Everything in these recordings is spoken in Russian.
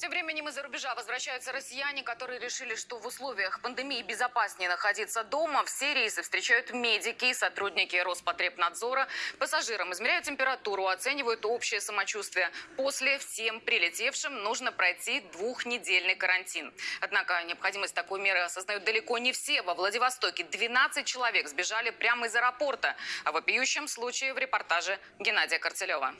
Тем временем из-за рубежа возвращаются россияне, которые решили, что в условиях пандемии безопаснее находиться дома. Все рейсы встречают медики и сотрудники Роспотребнадзора. Пассажирам измеряют температуру, оценивают общее самочувствие. После всем прилетевшим нужно пройти двухнедельный карантин. Однако необходимость такой меры осознают далеко не все. Во Владивостоке 12 человек сбежали прямо из аэропорта. О вопиющем случае в репортаже Геннадия Корцелева.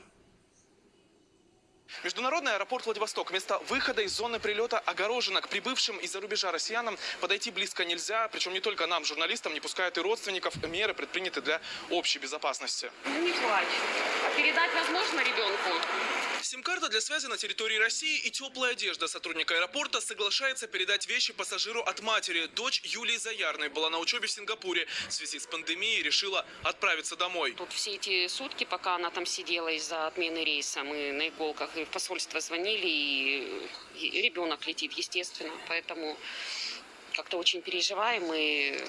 Международный аэропорт Владивосток. Место выхода из зоны прилета огорожено. К прибывшим из-за рубежа россиянам подойти близко нельзя. Причем не только нам, журналистам, не пускают и родственников. Меры предприняты для общей безопасности. Ну не плачь. А передать возможно ребенку? Сим-карта для связи на территории России и теплая одежда. Сотрудник аэропорта соглашается передать вещи пассажиру от матери. Дочь Юлии Заярной была на учебе в Сингапуре. В связи с пандемией решила отправиться домой. Тут все эти сутки, пока она там сидела из-за отмены рейса, мы на иголках и в посольство звонили, и, ребенок летит, естественно. Поэтому как-то очень переживаем и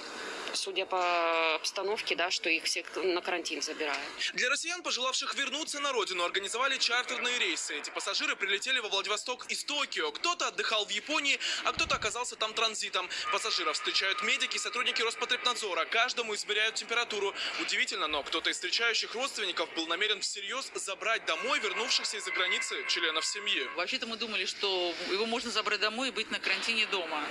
судя по обстановке, да, что их всех на карантин забирают. Для россиян, пожелавших вернуться на родину, организовали чартерные рейсы. Эти пассажиры прилетели во Владивосток из Токио. Кто-то отдыхал в Японии, а кто-то оказался там транзитом. Пассажиров встречают медики и сотрудники Роспотребнадзора. Каждому измеряют температуру. Удивительно, но кто-то из встречающих родственников был намерен всерьез забрать домой вернувшихся из-за границы членов семьи. Вообще-то мы думали, что его можно забрать домой и быть на карантине дома.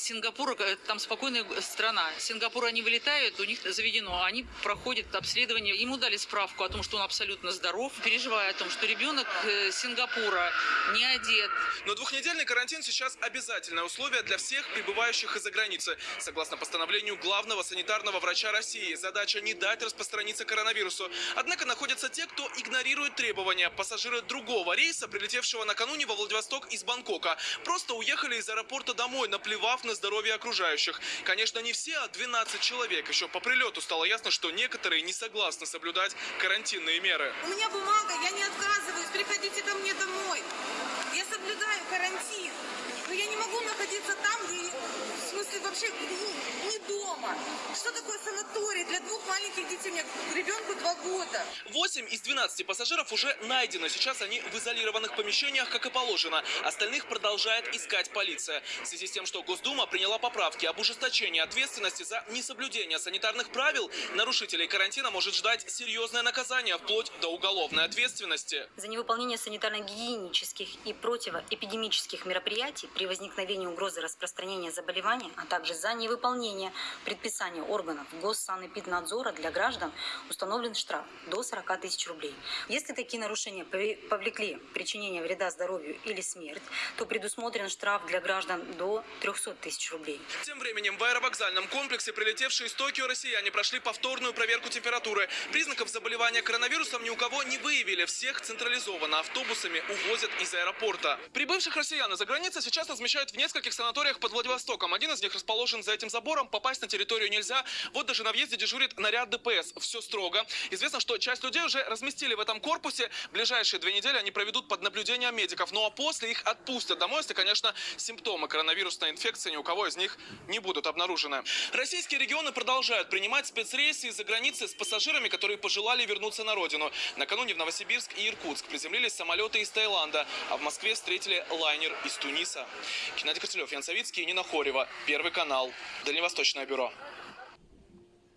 Сингапур, э, там спокойная страна. Сингапур они вылетают, у них заведено, они проходят обследование. Ему дали справку о том, что он абсолютно здоров, переживая о том, что ребенок э, Сингапура не одет. Но двухнедельный карантин сейчас обязательное условие для всех прибывающих из-за границы. Согласно постановлению главного санитарного врача России, задача не дать распространиться коронавирусу. Однако находятся те, кто игнорирует требования. Пассажиры другого рейса, прилетевшего накануне во Владивосток из Бангкока, просто уехали из аэропорта домой, наплевав на здоровье окружающих. Конечно, не все, а 12 человек. Еще по прилету стало ясно, что некоторые не согласны соблюдать карантинные меры. У меня бумага, я не отказываюсь, приходите ко мне домой. Я соблюдаю карантин. Но я не могу находиться там, где, в смысле, вообще не, не дома. Что такое санаторий для двух маленьких детей? У меня ребенку два года. 8 из 12 пассажиров уже найдено. Сейчас они в изолированных помещениях, как и положено. Остальных продолжает искать полиция. В связи с тем, что Госдума приняла поправки об ужесточении ответственности за несоблюдение санитарных правил, нарушителей карантина может ждать серьезное наказание, вплоть до уголовной ответственности. За невыполнение санитарно-гигиенических и противоэпидемических мероприятий при возникновении угрозы распространения заболевания, а также за невыполнение предписания органов Госсанэпиднадзора для граждан установлен штраф до 40 тысяч рублей. Если такие нарушения повлекли причинение вреда здоровью или смерть, то предусмотрен штраф для граждан до 300 тысяч рублей. Тем временем в аэровокзальном комплексе прилетевшие из Токио россияне прошли повторную проверку температуры. Признаков заболевания коронавирусом ни у кого не выявили. Всех централизованно автобусами увозят из аэропорта. Прибывших россиян из-за границы сейчас размещают в нескольких санаториях под Владивостоком. Один из них расположен за этим забором. Попасть на территорию нельзя. Вот даже на въезде дежурит наряд ДПС. Все строго. Известно, что часть людей уже разместили в этом корпусе. Ближайшие две недели они проведут под наблюдением медиков. Ну а после их отпустят домой, если, конечно, симптомы коронавирусной инфекции ни у кого из них не будут обнаружены. Российские регионы продолжают принимать спецрейсы из-за границы с пассажирами, которые пожелали вернуться на родину. Накануне в Новосибирск и Иркутск приземлились самолеты из Таиланда, а в Москве встретили лайнер из Туниса. Геннадий Корцелев, Ян Савицкий, Нина Хорева. Первый канал. Дальневосточное бюро.